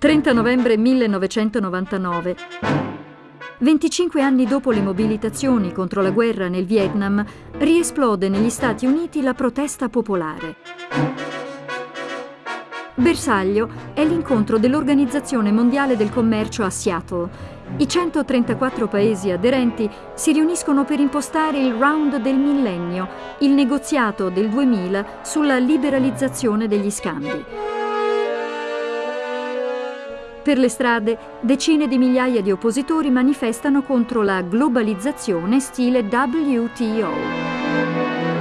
30 novembre 1999. 25 anni dopo le mobilitazioni contro la guerra nel Vietnam, riesplode negli Stati Uniti la protesta popolare. Bersaglio è l'incontro dell'Organizzazione Mondiale del Commercio a Seattle. I 134 paesi aderenti si riuniscono per impostare il round del millennio, il negoziato del 2000 sulla liberalizzazione degli scambi. Per le strade, decine di migliaia di oppositori manifestano contro la globalizzazione stile WTO.